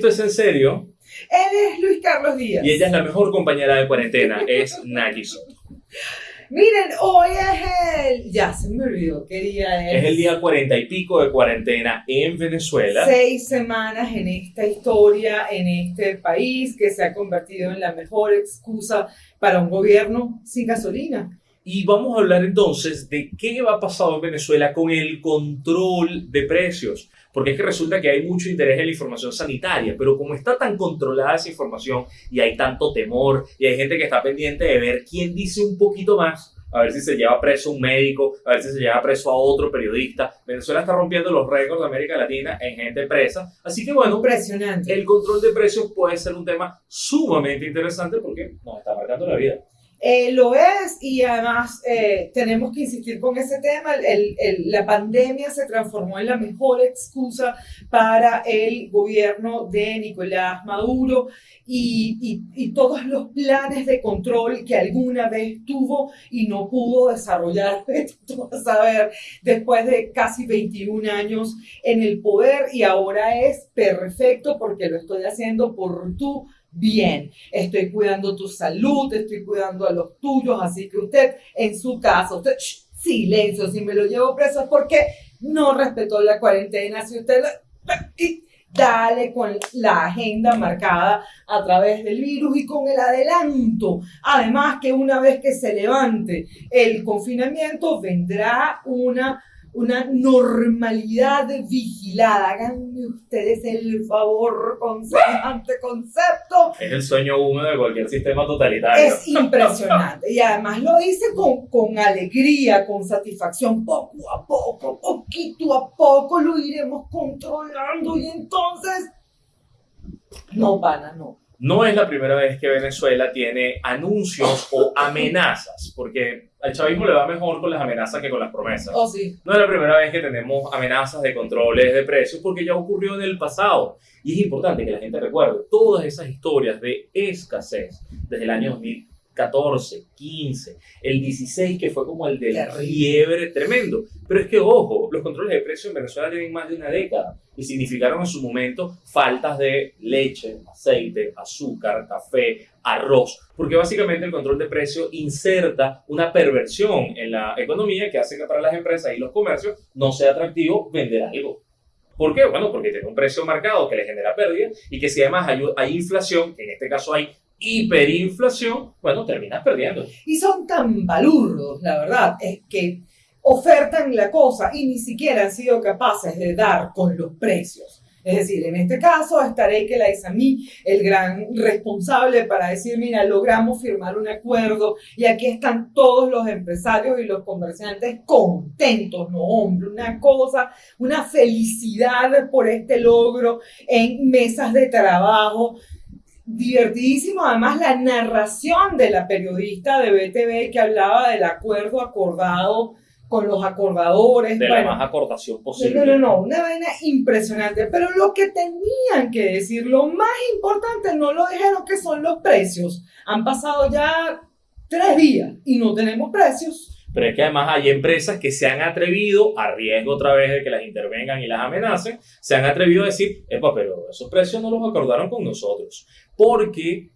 Esto es en serio. Él es Luis Carlos Díaz. Y ella es la mejor compañera de cuarentena, es Naki Soto. Miren, hoy es el. Ya se me olvidó qué día es. Es el día cuarenta y pico de cuarentena en Venezuela. Seis semanas en esta historia, en este país que se ha convertido en la mejor excusa para un gobierno sin gasolina. Y vamos a hablar entonces de qué va a pasar en Venezuela con el control de precios. Porque es que resulta que hay mucho interés en la información sanitaria, pero como está tan controlada esa información y hay tanto temor y hay gente que está pendiente de ver quién dice un poquito más, a ver si se lleva preso un médico, a ver si se lleva preso a otro periodista. Venezuela está rompiendo los récords de América Latina en gente presa. Así que bueno, Impresionante. el control de precios puede ser un tema sumamente interesante porque nos está marcando la vida. Eh, lo es y además eh, tenemos que insistir con ese tema. El- el- la pandemia se transformó en la mejor excusa para el gobierno de Nicolás Maduro y, y- y todos los planes de control que alguna vez tuvo y no pudo desarrollar, a ver, después de casi 21 años en el poder y ahora es perfecto porque lo estoy haciendo por tu bien estoy cuidando tu salud, estoy cuidando a los tuyos, así que usted en su casa, usted, silencio, si me lo llevo preso es porque no respetó la cuarentena, si usted, la- y dale con la agenda marcada a través del virus y con el adelanto. Además que una vez que se levante el confinamiento, vendrá una una normalidad vigilada. Háganme ustedes el favor con semejante concepto. Es el sueño húmedo de cualquier sistema totalitario. Es impresionante. Y además lo dice con, con alegría, con satisfacción. Poco a poco, poquito a poco lo iremos controlando. Y entonces, no, pana, no. No es la primera vez que Venezuela tiene anuncios o amenazas, porque al chavismo le va mejor con las amenazas que con las promesas. Oh, sí. No es la primera vez que tenemos amenazas de controles de precios, porque ya ocurrió en el pasado. Y es importante que la gente recuerde todas esas historias de escasez desde el año 2014, 15, el 16, que fue como el del fiebre tremendo. Pero es que, ojo, los controles de precios en Venezuela tienen más de una década y significaron en su momento faltas de leche, aceite, azúcar, café, arroz, porque básicamente el control de precio inserta una perversión en la economía que hace que para las empresas y los comercios no sea atractivo vender algo. ¿Por qué? Bueno, porque tiene un precio marcado que le genera pérdida y que si además hay, hay inflación, que en este caso hay hiperinflación, bueno, terminas perdiendo. Y son tan balurdos, la verdad, es que ofertan la cosa y ni siquiera han sido capaces de dar con los precios. Es decir, en este caso estaré que la mí el gran responsable para decir, mira, logramos firmar un acuerdo y aquí están todos los empresarios y los comerciantes contentos, no hombre, una cosa, una felicidad por este logro en mesas de trabajo, divertidísimo además la narración de la periodista de BTV que hablaba del acuerdo acordado con los acordadores. De la bueno, más acortación no, posible. no, no, una vaina impresionante. Pero lo que tenían que decir, lo más importante, no lo dijeron que son los precios. Han pasado ya tres días y no tenemos precios. Pero es que además hay empresas que se han atrevido, a riesgo otra vez de que las intervengan y las amenacen, se han atrevido a decir, epa, pero esos precios no los acordaron con nosotros. Porque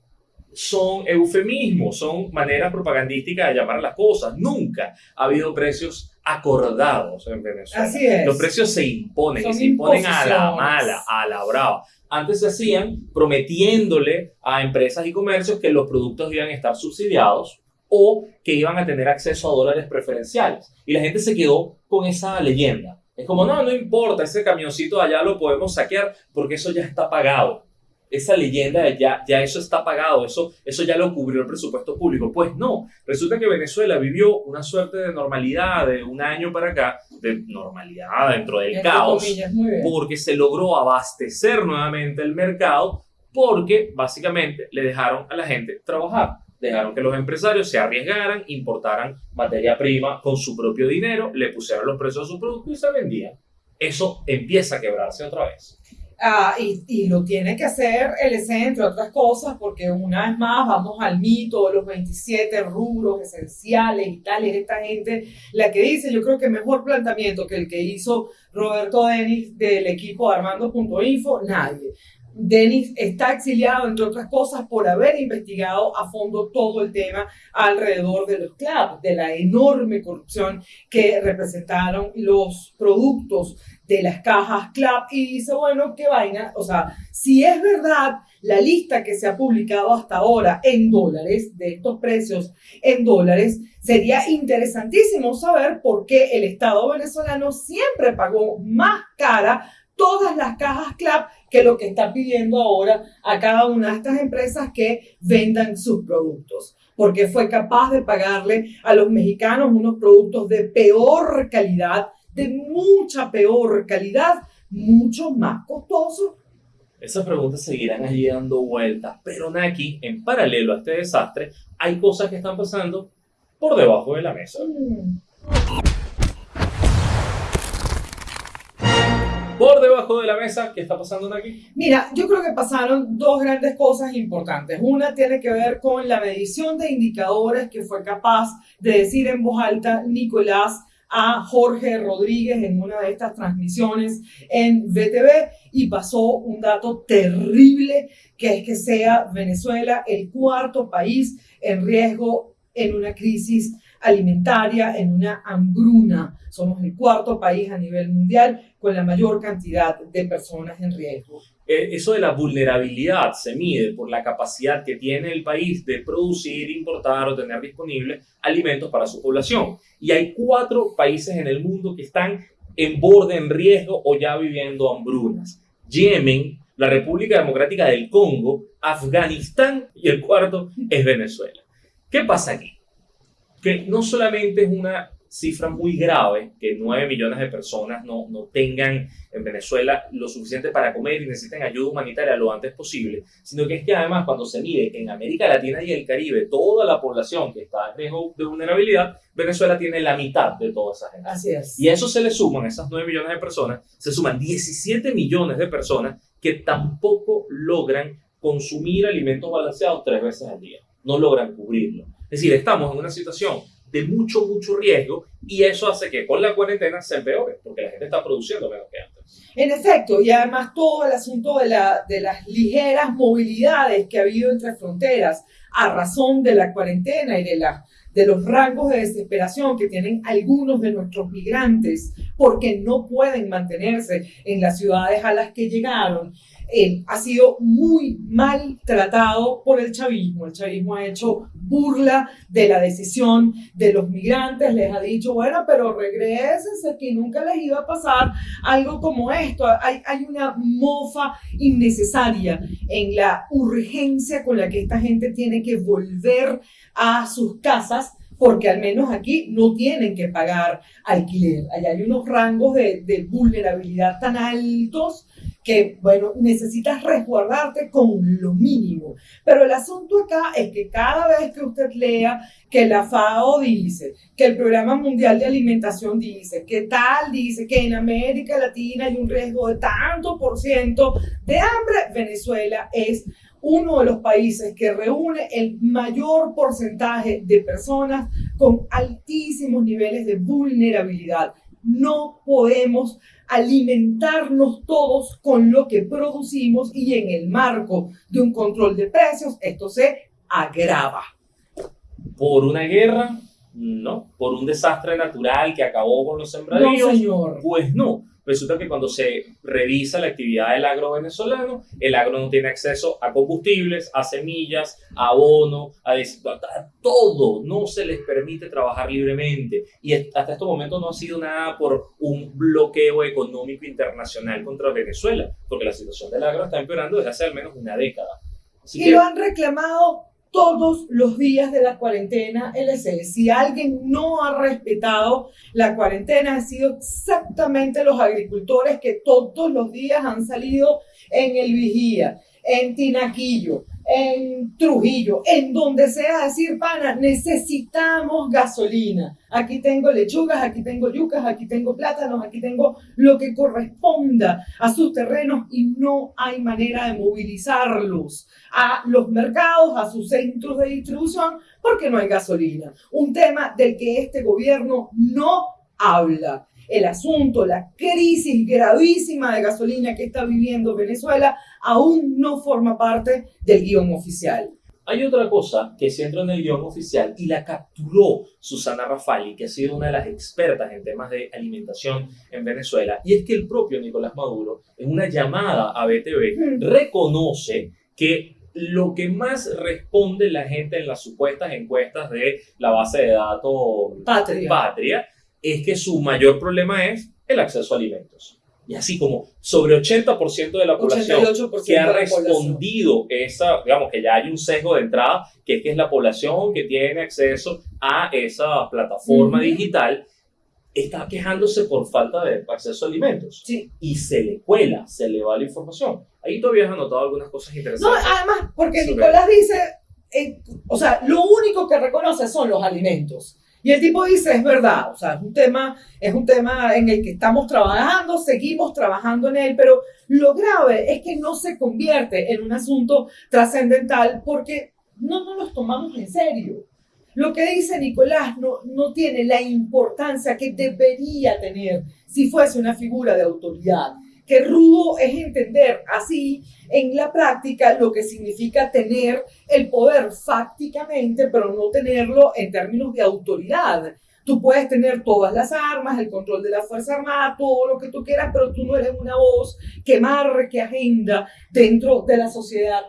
son eufemismos, son maneras propagandísticas de llamar las cosas. Nunca ha habido precios acordados en Venezuela. Así es. Los precios se imponen, Son y se imponen a la mala, a la brava. Antes se hacían prometiéndole a empresas y comercios que los productos iban a estar subsidiados o que iban a tener acceso a dólares preferenciales. Y la gente se quedó con esa leyenda. Es como, no, no importa, ese camioncito de allá lo podemos saquear porque eso ya está pagado. Esa leyenda de ya, ya eso está pagado, eso, eso ya lo cubrió el presupuesto público. Pues no, resulta que Venezuela vivió una suerte de normalidad de un año para acá, de normalidad dentro del caos, comillas, porque se logró abastecer nuevamente el mercado, porque básicamente le dejaron a la gente trabajar. Dejaron que los empresarios se arriesgaran, importaran materia prima con su propio dinero, le pusieron los precios a su producto y se vendían. Eso empieza a quebrarse otra vez. Ah, y, y lo tiene que hacer el ESE, entre otras cosas, porque una vez más vamos al mito de los 27 rubros esenciales y tal, y es esta gente la que dice, yo creo que mejor planteamiento que el que hizo Roberto Denis del equipo Armando.info, nadie. Denis está exiliado, entre otras cosas, por haber investigado a fondo todo el tema alrededor de los clubs, de la enorme corrupción que representaron los productos de las cajas club. Y dice, bueno, qué vaina, o sea, si es verdad la lista que se ha publicado hasta ahora en dólares, de estos precios en dólares, sería interesantísimo saber por qué el Estado venezolano siempre pagó más cara todas las cajas CLAP que lo que está pidiendo ahora a cada una de estas empresas que vendan sus productos, porque fue capaz de pagarle a los mexicanos unos productos de peor calidad, de mucha peor calidad, mucho más costosos. Esas preguntas seguirán allí dando vueltas, pero Naki, en paralelo a este desastre, hay cosas que están pasando por debajo de la mesa. Mm. Por debajo de la mesa. ¿Qué está pasando aquí? Mira, yo creo que pasaron dos grandes cosas importantes. Una tiene que ver con la medición de indicadores que fue capaz de decir en voz alta Nicolás a Jorge Rodríguez en una de estas transmisiones en VTV y pasó un dato terrible que es que sea Venezuela el cuarto país en riesgo en una crisis alimentaria, en una hambruna. Somos el cuarto país a nivel mundial con la mayor cantidad de personas en riesgo. Eh, eso de la vulnerabilidad se mide por la capacidad que tiene el país de producir, importar o tener disponibles alimentos para su población. Y hay cuatro países en el mundo que están en borde, en riesgo o ya viviendo hambrunas. Yemen, la República Democrática del Congo, Afganistán y el cuarto es Venezuela. ¿Qué pasa aquí? Que no solamente es una cifra muy grave, que 9 millones de personas no, no tengan en Venezuela lo suficiente para comer y necesiten ayuda humanitaria lo antes posible, sino que es que además cuando se mide en América Latina y el Caribe toda la población que está en riesgo de vulnerabilidad, Venezuela tiene la mitad de toda esa gente. Así es. Y a eso se le suman, esas 9 millones de personas, se suman 17 millones de personas que tampoco logran consumir alimentos balanceados tres veces al día. No logran cubrirlo. Es decir, estamos en una situación de mucho, mucho riesgo y eso hace que con la cuarentena se empeore, porque la gente está produciendo menos que antes. En efecto, y además todo el asunto de, la, de las ligeras movilidades que ha habido entre fronteras a razón de la cuarentena y de, la, de los rangos de desesperación que tienen algunos de nuestros migrantes porque no pueden mantenerse en las ciudades a las que llegaron él ha sido muy mal tratado por el chavismo. El chavismo ha hecho burla de la decisión de los migrantes, les ha dicho, bueno, pero regresense, que nunca les iba a pasar algo como esto. Hay, hay una mofa innecesaria en la urgencia con la que esta gente tiene que volver a sus casas porque al menos aquí no tienen que pagar alquiler. Allá hay unos rangos de, de vulnerabilidad tan altos que, bueno, necesitas resguardarte con lo mínimo. Pero el asunto acá es que cada vez que usted lea que la FAO dice, que el Programa Mundial de Alimentación dice, que tal dice, que en América Latina hay un riesgo de tanto por ciento de hambre, Venezuela es uno de los países que reúne el mayor porcentaje de personas con altísimos niveles de vulnerabilidad. No podemos alimentarnos todos con lo que producimos y en el marco de un control de precios esto se agrava. ¿Por una guerra? No. ¿Por un desastre natural que acabó con los sembradíos? No, señor. Pues no. Resulta que cuando se revisa la actividad del agro venezolano, el agro no tiene acceso a combustibles, a semillas, a abono, a, a todo. No se les permite trabajar libremente. Y hasta este momento no ha sido nada por un bloqueo económico internacional contra Venezuela, porque la situación del agro está empeorando desde hace al menos una década. y lo han reclamado todos los días de la cuarentena LC. Si alguien no ha respetado la cuarentena, han sido exactamente los agricultores que todos los días han salido en el vigía, en Tinaquillo, en Trujillo, en donde sea decir, pana, necesitamos gasolina. Aquí tengo lechugas, aquí tengo yucas, aquí tengo plátanos, aquí tengo lo que corresponda a sus terrenos y no hay manera de movilizarlos a los mercados, a sus centros de distribución, porque no hay gasolina. Un tema del que este gobierno no habla. El asunto, la crisis gravísima de gasolina que está viviendo Venezuela, aún no forma parte del guion oficial. Hay otra cosa que se entró en el guion oficial y la capturó Susana Rafali, que ha sido una de las expertas en temas de alimentación en Venezuela, y es que el propio Nicolás Maduro, en una llamada a BTV, reconoce que lo que más responde la gente en las supuestas encuestas de la base de datos Patria, Patria es que su mayor problema es el acceso a alimentos. Y así como sobre 80% de la población 88% que ha respondido esa, digamos que ya hay un sesgo de entrada, que es que es la población que tiene acceso a esa plataforma digital, está quejándose por falta de acceso a alimentos. Sí. Y se le cuela, se le va la información. Ahí todavía has anotado algunas cosas No, interesantes. además, porque Nicolás dice, eh, o sea, lo único que reconoce son los alimentos. Y el tipo dice, es verdad, o sea, es un tema, es un tema en el que estamos trabajando, seguimos trabajando en él, pero lo grave es que no se convierte en un asunto trascendental porque no nos los tomamos en serio. Lo que dice Nicolás no, no tiene la importancia que debería tener si fuese una figura de autoridad. Que rudo es entender así en la práctica lo que significa tener el poder fácticamente, pero no tenerlo en términos de autoridad. Tú puedes tener todas las armas, el control de la Fuerza Armada, todo lo que tú quieras, pero tú no eres una voz que marque agenda dentro de la sociedad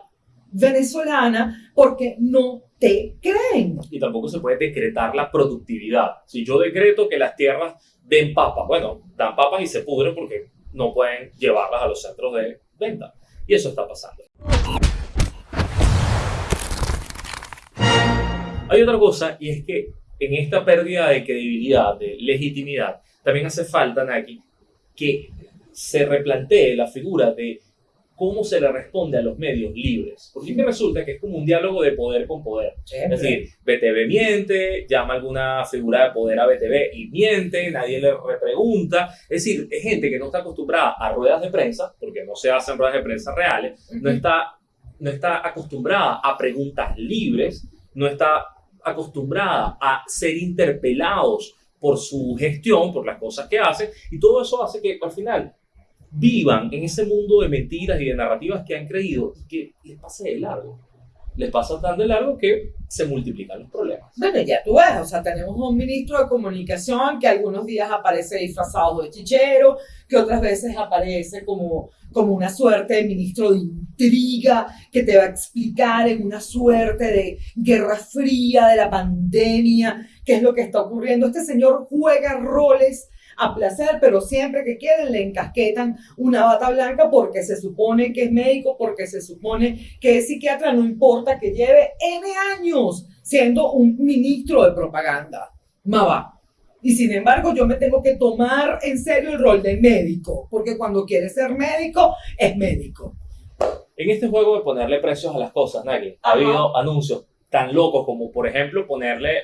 venezolana porque no te creen. y tampoco se puede decretar la productividad. Si yo decreto que las tierras den papas, bueno, dan papas y se pudren porque no pueden llevarlas a los centros de venta. Y eso está pasando. Hay otra cosa y es que en esta pérdida de credibilidad, de legitimidad, también hace falta, Naki, que se replantee la figura de cómo se le responde a los medios libres. Porque que resulta que es como un diálogo de poder con poder. Es decir, BTV miente, llama a alguna figura de poder a BTV y miente, nadie le repregunta. Es decir, es gente que no está acostumbrada a ruedas de prensa, porque no se hacen ruedas de prensa reales, no está, no está acostumbrada a preguntas libres, no está acostumbrada a ser interpelados por su gestión, por las cosas que hace, y todo eso hace que al final vivan en ese mundo de mentiras y de narrativas que han creído y que les pase de largo. Les pasa tan de largo que se multiplican los problemas. Bueno, ya tú ves, o sea, tenemos un ministro de comunicación que algunos días aparece disfrazado de chichero, que otras veces aparece como, como una suerte de ministro de intriga, que te va a explicar en una suerte de guerra fría de la pandemia, qué es lo que está ocurriendo. Este señor juega roles a placer, pero siempre que quieren le encasquetan una bata blanca porque se supone que es médico, porque se supone que es psiquiatra, no importa que lleve N años siendo un ministro de propaganda. Mava. Y sin embargo, yo me tengo que tomar en serio el rol de médico, porque cuando quiere ser médico, es médico. En este juego de ponerle precios a las cosas, Nagui, ha habido anuncios tan locos como, por ejemplo, ponerle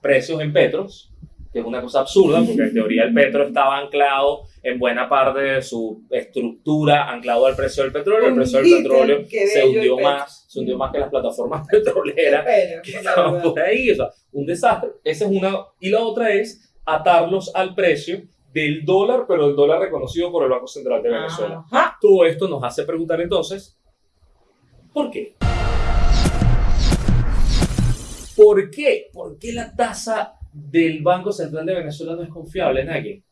precios en petros, que es una cosa absurda, porque en teoría el petro estaba anclado en buena parte de su estructura, anclado al precio del petróleo. El precio del petróleo se hundió más, se hundió más que las plataformas petroleras que estaban por ahí, o sea, un desastre. Esa es una. Y la otra es atarlos al precio del dólar, pero el dólar reconocido por el Banco Central de Venezuela. Ajá. Todo esto nos hace preguntar entonces, ¿por qué? ¿Por qué? ¿Por qué la tasa del Banco Central de Venezuela no es confiable, Nagui?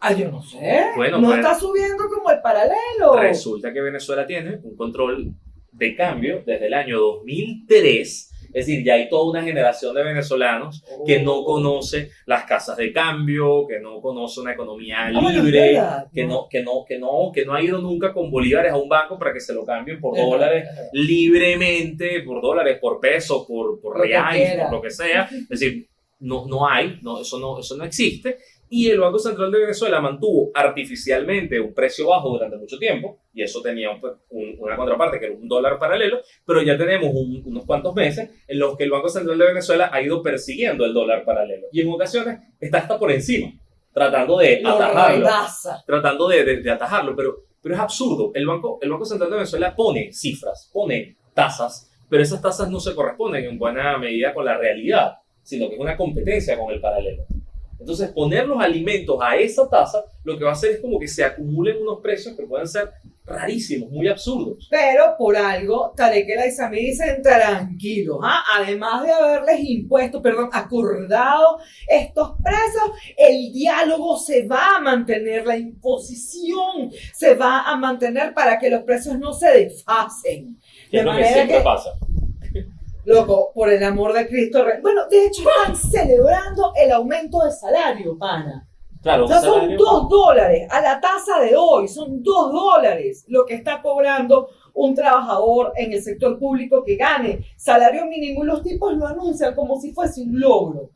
Ah, yo no sé. Bueno, no está subiendo como el paralelo. Resulta que Venezuela tiene un control de cambio desde el año 2003. Es decir, ya hay toda una generación de venezolanos que no Oh. conoce las casas de cambio, que no conoce una economía Ah, libre, que ¿no? que no, que no, que no ha ido nunca con bolívares a un banco para que se lo cambien por Es dólares verdad. libremente, por dólares, por pesos, por, por reales, por lo que sea. Es decir, no, no hay, no, eso, no, eso no existe. Y el Banco Central de Venezuela mantuvo artificialmente un precio bajo durante mucho tiempo, y eso tenía un- un- una contraparte que era un dólar paralelo, pero ya tenemos un- unos cuantos meses en los que el Banco Central de Venezuela ha ido persiguiendo el dólar paralelo. Y en ocasiones está hasta por encima, tratando de Lo atajarlo tratando de, de- de atajarlo, pero, pero es absurdo. El banco, el banco Central de Venezuela pone cifras, pone tasas, pero esas tasas no se corresponden en buena medida con la realidad, sino que es una competencia con el paralelo. Entonces, poner los alimentos a esa tasa, lo que va a hacer es como que se acumulen unos precios que pueden ser rarísimos, muy absurdos. Pero por algo, Tarek El Aizami dicen tranquilos, ¿ah? además de haberles impuesto, perdón, acordado estos precios, el diálogo se va a mantener, la imposición se va a mantener para que los precios no se desfasen. Que es lo que siempre pasa. Loco, por el amor de Cristo. Bueno, de hecho están celebrando el aumento de salario, pana. Claro, o sea, son dos dólares a la tasa de hoy, son dos dólares lo que está cobrando un trabajador en el sector público que gane salario mínimo y los tipos lo anuncian como si fuese un logro.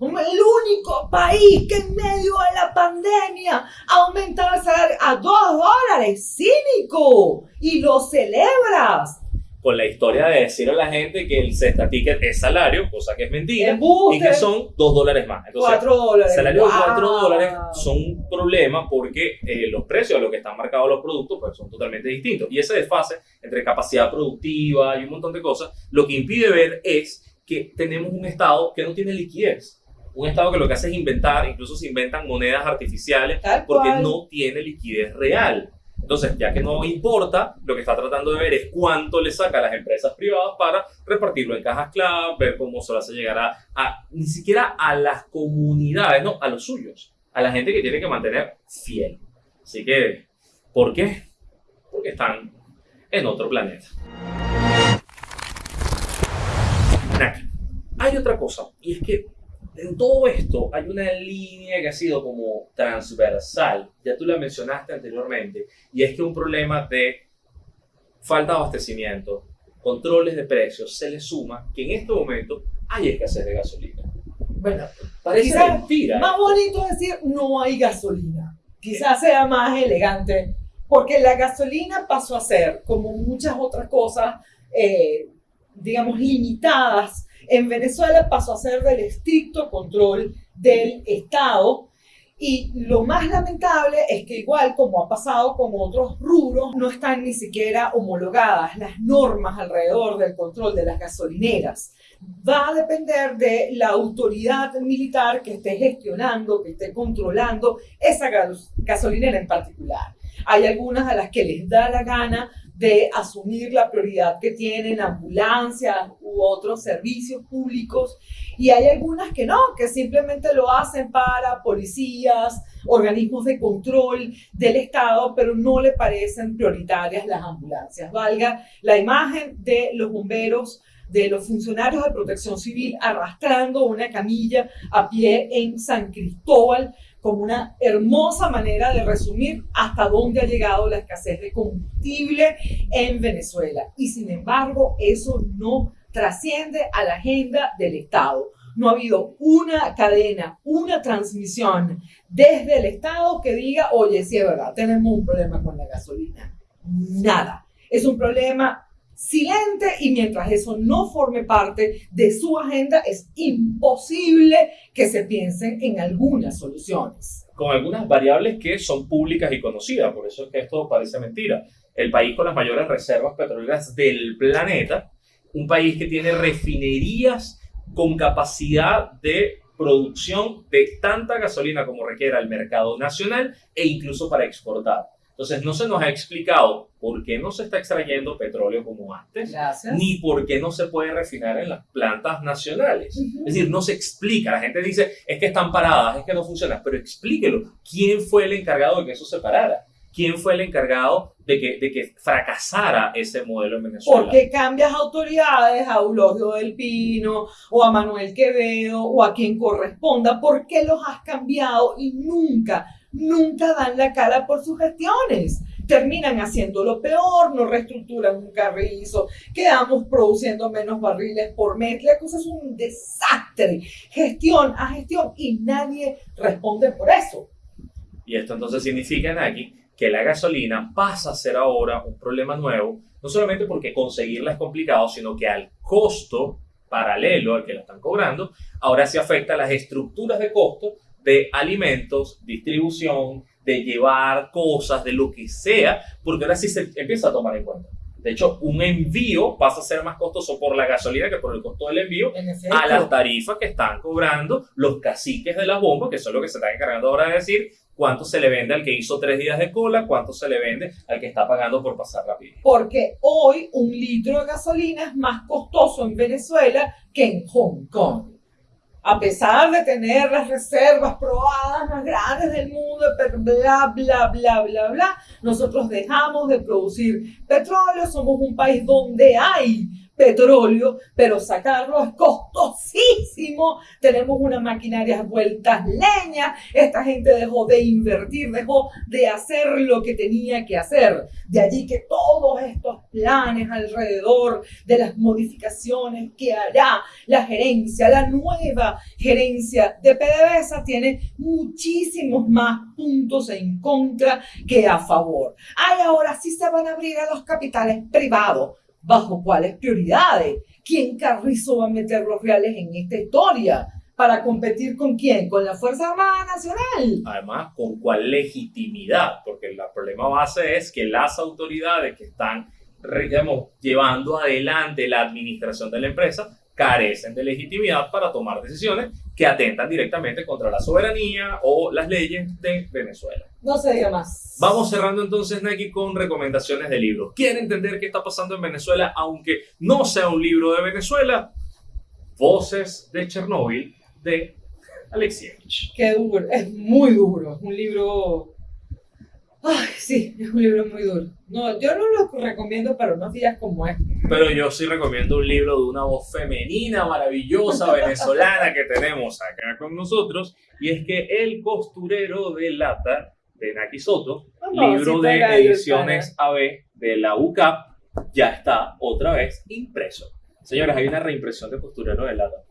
El único país que en medio de la pandemia ha aumentado el salario a dos dólares, cínico, y lo celebras con la historia de decir a la gente que el cesta ticket es salario, cosa que es mentira, y que son dos dólares más. Entonces, 4 dólares. Salario de 4 dólares son un problema porque eh, los precios a los que están marcados los productos pues, son totalmente distintos. Y ese desfase entre capacidad productiva y un montón de cosas, lo que impide ver es que tenemos un Estado que no tiene liquidez. Un Estado que lo que hace es inventar, incluso se inventan monedas artificiales porque no tiene liquidez real. Entonces, ya que no importa, lo que está tratando de ver es cuánto le saca a las empresas privadas para repartirlo en cajas clave, ver cómo se lo hace llegar a, ni siquiera a las comunidades, no, a los suyos, a la gente que tiene que mantener fiel. Así que, ¿por qué? Porque están en otro planeta. Hay otra cosa, y es que en todo esto hay una línea que ha sido como transversal, ya tú la mencionaste anteriormente, y es que un problema de falta de abastecimiento, controles de precios, se le suma que en este momento hay escasez de gasolina. Bueno, parece mentira. Más bonito decir no hay gasolina. Quizás sea más elegante, porque la gasolina pasó a ser, como muchas otras cosas, eh, digamos, limitadas en Venezuela pasó a ser del estricto control del Estado. Y lo más lamentable es que igual como ha pasado con otros rubros, no están ni siquiera homologadas las normas alrededor del control de las gasolineras. Va a depender de la autoridad militar que esté gestionando, que esté controlando esa gasolinera en particular. Hay algunas a las que les da la gana de asumir la prioridad que tienen ambulancias u otros servicios públicos y hay algunas que no, que simplemente lo hacen para policías, organismos de control del Estado, pero no le parecen prioritarias las ambulancias. Valga la imagen de los bomberos de los funcionarios de protección civil arrastrando una camilla a pie en San Cristóbal como una hermosa manera de resumir hasta dónde ha llegado la escasez de combustible en Venezuela. Y sin embargo, eso no trasciende a la agenda del Estado. No ha habido una cadena, una transmisión desde el Estado que diga, oye, sí es verdad, tenemos un problema con la gasolina. Nada. Es un problema silente y mientras eso no forme parte de su agenda, es imposible que se piensen en algunas soluciones. Con algunas variables que son públicas y conocidas, por eso es que esto parece mentira. El país con las mayores reservas petroleras del planeta, un país que tiene refinerías con capacidad de producción de tanta gasolina como requiera el mercado nacional e incluso para exportar. Entonces, no se nos ha explicado por qué no se está extrayendo petróleo como antes, ni por qué no se puede refinar en las plantas nacionales. Es decir, no se explica. La gente dice, es que están paradas, es que no funcionan, pero explíquelo. ¿Quién fue el encargado de que eso se parara? ¿Quién fue el encargado de que, de que fracasara ese modelo en Venezuela? ¿Por qué cambias autoridades a Eulogio del Pino o a Manuel Quevedo o a quien corresponda? ¿Por qué los has cambiado y nunca nunca dan la cara por sus gestiones. Terminan haciendo lo peor, no reestructuran un carrizo, quedamos produciendo menos barriles por mes. La cosa es un desastre, gestión a gestión, y nadie responde por eso. Y esto entonces significa, Naki, que la gasolina pasa a ser ahora un problema nuevo, no solamente porque conseguirla es complicado, sino que al costo paralelo al que la están cobrando, ahora se afecta a las estructuras de costo de alimentos, distribución, de llevar cosas, de lo que sea, porque ahora sí se empieza a tomar en cuenta. De hecho, un envío pasa a ser más costoso por la gasolina que por el costo del envío a las tarifas que están cobrando los caciques de las bombas, que son lo que se están encargando ahora de decir cuánto se le vende al que hizo tres días de cola, cuánto se le vende al que está pagando por pasar rápido. Porque hoy un litro de gasolina es más costoso en Venezuela que en Hong Kong. A pesar de tener las reservas probadas más grandes del mundo, bla, bla, bla, bla, bla, nosotros dejamos de producir petróleo. Somos un país donde hay petróleo, pero sacarlo es costosísimo. Tenemos una maquinaria vueltas leña. Esta gente dejó de invertir, dejó de hacer lo que tenía que hacer. De allí que todos estos planes alrededor de las modificaciones que hará la gerencia, la nueva gerencia de PDVSA tiene muchísimos más puntos en contra que a favor. Ay, ahora sí se van a abrir a los capitales privados. ¿Bajo cuáles prioridades? ¿Quién carrizo va a meter los reales en esta historia? ¿Para competir con quién? ¿Con la Fuerza Armada Nacional? Además, ¿con cuál legitimidad? Porque el problema base es que las autoridades que están llevando adelante la administración de la empresa carecen de legitimidad para tomar decisiones que atentan directamente contra la soberanía o las leyes de Venezuela. No se diga más. Vamos cerrando entonces, Nike, con recomendaciones de libros. ¿Quieren entender qué está pasando en Venezuela, aunque no sea un libro de Venezuela? Voces de Chernóbil de Alexievich. Qué duro, es muy duro, es un libro... Ay, sí, es un libro muy duro. No, yo no lo recomiendo para unos días como este. Pero yo sí recomiendo un libro de una voz femenina, maravillosa, venezolana que tenemos acá con nosotros, y es que El costurero de lata de Naki Soto, libro de para ediciones AB de la UCAP, ya está otra vez impreso. Señores, hay una reimpresión de costurero de lata.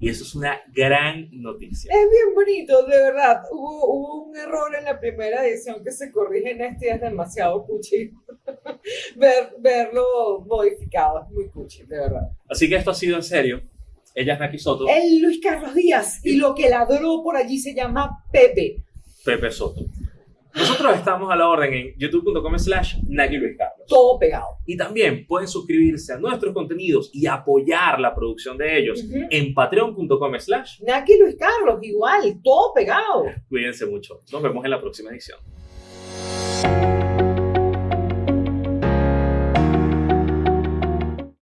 Y eso es una gran noticia. Es bien bonito, de verdad. Hubo, hubo un error en la primera edición que se corrige en este y es demasiado cuchi. Ver, verlo modificado, es muy cuchi, de verdad. Así que esto ha sido en serio. Ella es Naki Soto, El Luis Carlos Díaz y lo que ladró por allí se llama Pepe. Pepe Soto. Nosotros estamos a la orden en youtube.com slash Naki Luis Carlos. Todo pegado. Y también pueden suscribirse a nuestros contenidos y apoyar la producción de ellos en patreon.com slash. Naki Luis Carlos, igual, todo pegado. Cuídense mucho. Nos vemos en la próxima edición.